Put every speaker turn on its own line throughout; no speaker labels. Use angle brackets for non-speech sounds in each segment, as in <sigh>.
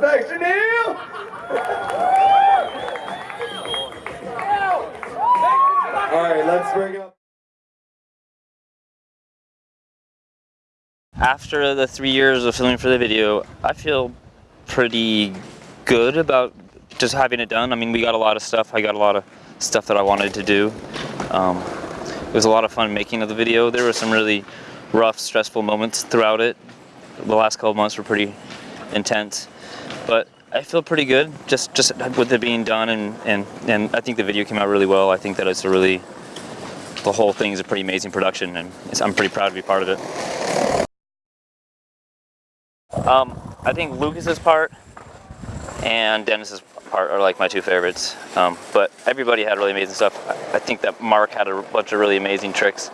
respect, Chanel! All right, let's bring up.
After the three years of filming for the video, I feel pretty good about just having it done. I mean, we got a lot of stuff. I got a lot of stuff that I wanted to do. Um, it was a lot of fun making of the video. There were some really rough, stressful moments throughout it. The last couple months were pretty intense, but I feel pretty good just just with it being done, and and and I think the video came out really well. I think that it's a really the whole thing is a pretty amazing production, and I'm pretty proud to be part of it. Um, I think Lucas's part and Dennis's part are like my two favorites. Um, but everybody had really amazing stuff. I think that Mark had a bunch of really amazing tricks.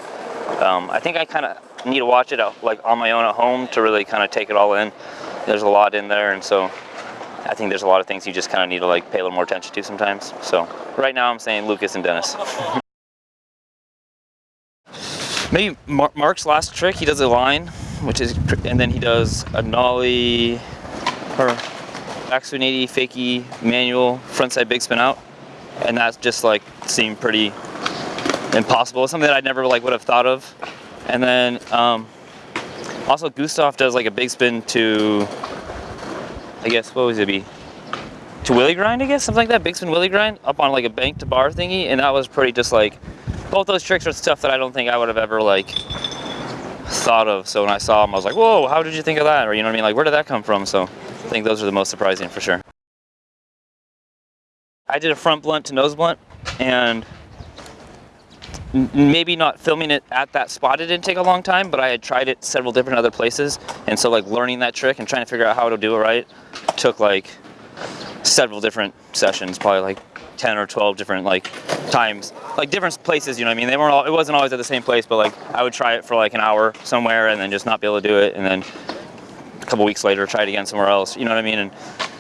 Um, I think I kind of need to watch it out, like on my own at home to really kind of take it all in. There's a lot in there, and so I think there's a lot of things you just kind of need to like pay a little more attention to sometimes. So right now I'm saying Lucas and Dennis. Maybe Mar Mark's last trick, he does a line, which is, and then he does a nollie, or backswing 80, fakie, manual, frontside big spin out. And that just like seemed pretty impossible. Something that I never like would have thought of. And then um, also Gustav does like a big spin to, I guess, what was it be? To Willie grind, I guess, something like that. Big spin Willie grind up on like a bank to bar thingy. And that was pretty just like, both those tricks are stuff that I don't think I would have ever like thought of. So when I saw them, I was like, whoa, how did you think of that? Or you know what I mean? Like, where did that come from? So I think those are the most surprising for sure. I did a front blunt to nose blunt and maybe not filming it at that spot it didn't take a long time but I had tried it several different other places. And so like learning that trick and trying to figure out how to do it right took like several different sessions probably like 10 or 12 different like times. Like different places you know what I mean? They weren't all it wasn't always at the same place but like I would try it for like an hour somewhere and then just not be able to do it and then a couple weeks later try it again somewhere else you know what I mean? And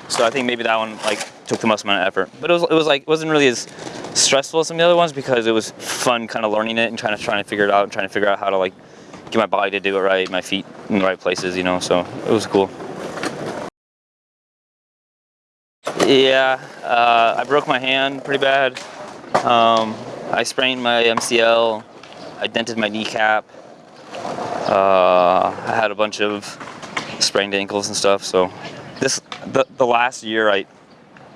so I think maybe that one like took the most amount of effort. But it was it was like it wasn't really as stressful as some of the other ones because it was fun kind of learning it and trying to trying to figure it out and trying to figure out how to like get my body to do it right my feet in the right places you know so it was cool yeah, uh, I broke my hand pretty bad. Um, I sprained my MCL. I dented my kneecap. Uh, I had a bunch of sprained ankles and stuff. So this the, the last year, I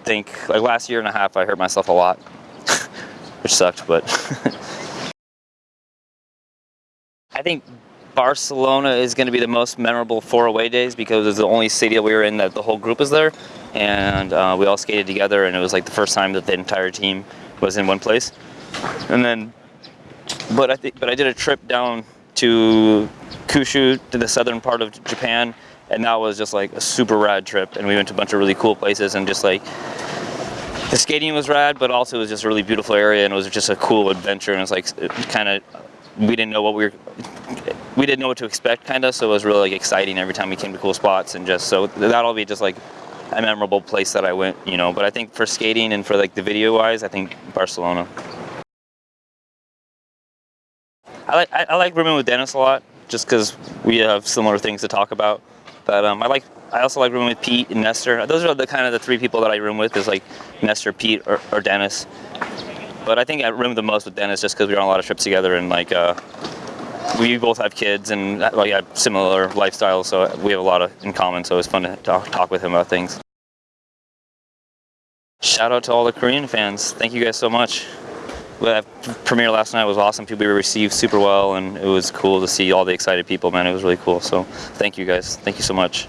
think, like last year and a half, I hurt myself a lot, which sucked, but <laughs> I think Barcelona is going to be the most memorable four away days because it's the only city that we were in that the whole group was there. And uh, we all skated together and it was like the first time that the entire team was in one place. And then, but I think, but I did a trip down to Kyushu, to the southern part of Japan. And that was just like a super rad trip. And we went to a bunch of really cool places and just like, the skating was rad, but also it was just a really beautiful area and it was just a cool adventure. And it was like, kind of, we didn't know what we were we didn't know what to expect kind of so it was really like exciting every time we came to cool spots and just so that'll be just like a memorable place that I went you know but I think for skating and for like the video wise I think Barcelona I like I, I like rooming with Dennis a lot just because we have similar things to talk about but um, I like I also like rooming with Pete and Nestor those are the kind of the three people that I room with is like Nestor Pete or, or Dennis but I think I roomed the most with Dennis just because we were on a lot of trips together and like uh, we both have kids and like have similar lifestyles, so we have a lot of in common. So it's fun to talk, talk with him about things. Shout out to all the Korean fans. Thank you guys so much. That premiere last night was awesome. People were received super well, and it was cool to see all the excited people. Man, it was really cool. So thank you guys. Thank you so much.